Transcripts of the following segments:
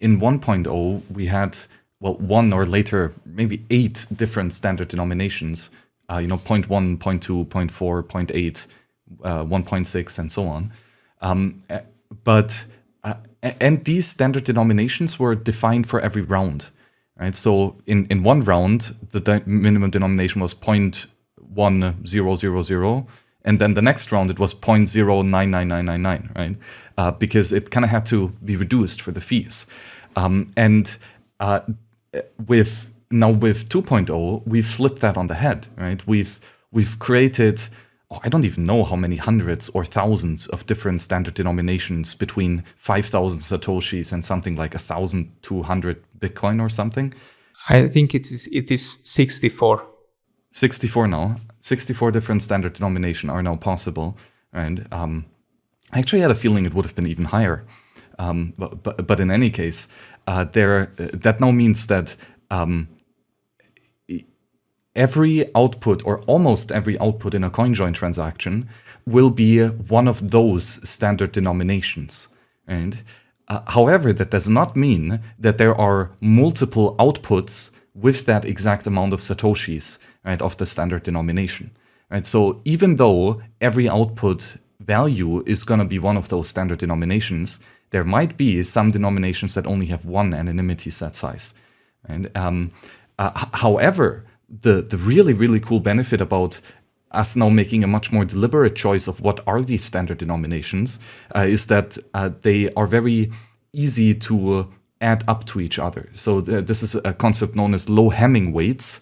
in 1.0, we had, well, one or later, maybe eight different standard denominations, uh, you know, 0 0.1, 0 0.2, 0.4, 0.8, uh, 1.6, and so on. Um, but, uh, and these standard denominations were defined for every round. Right, so in, in one round, the de minimum denomination was 0.1000, and then the next round it was 0.099999, right? Uh, because it kind of had to be reduced for the fees. Um, and uh, with now with 2.0, we've flipped that on the head, right? We've we've created oh, I don't even know how many hundreds or thousands of different standard denominations between 5,000 satoshis and something like 1,200 Bitcoin or something. I think it is it is 64. 64 now. 64 different standard denomination are now possible. And um, I actually had a feeling it would have been even higher. Um, but, but, but in any case, uh, there uh, that now means that um, every output or almost every output in a CoinJoin transaction will be one of those standard denominations. And uh, however, that does not mean that there are multiple outputs with that exact amount of satoshis right, of the standard denomination. Right? So even though every output value is going to be one of those standard denominations, there might be some denominations that only have one anonymity set size. And um, uh, however, the the really really cool benefit about us now making a much more deliberate choice of what are these standard denominations uh, is that uh, they are very easy to add up to each other. So th this is a concept known as low Hamming weights, uh,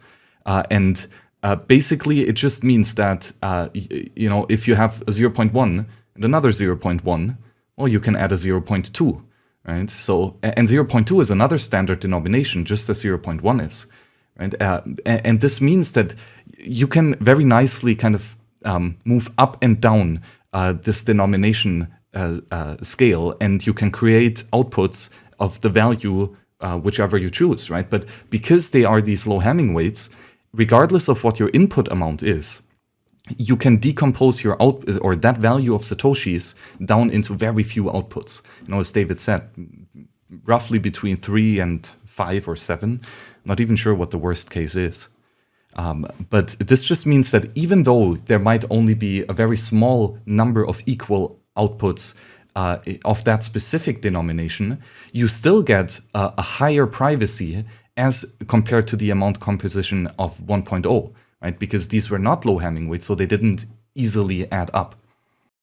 and uh, basically it just means that uh, you know if you have a 0.1 and another 0.1, well you can add a 0.2, right? So and 0.2 is another standard denomination, just as 0.1 is. Right? Uh, and this means that you can very nicely kind of um, move up and down uh, this denomination uh, uh scale, and you can create outputs of the value uh, whichever you choose, right? But because they are these low Hamming weights, regardless of what your input amount is, you can decompose your out or that value of satoshis down into very few outputs. You know, as David said, roughly between three and five or seven. Not even sure what the worst case is. Um, but this just means that even though there might only be a very small number of equal outputs uh, of that specific denomination, you still get uh, a higher privacy as compared to the amount composition of 1.0, right? Because these were not low Hamming weights, so they didn't easily add up.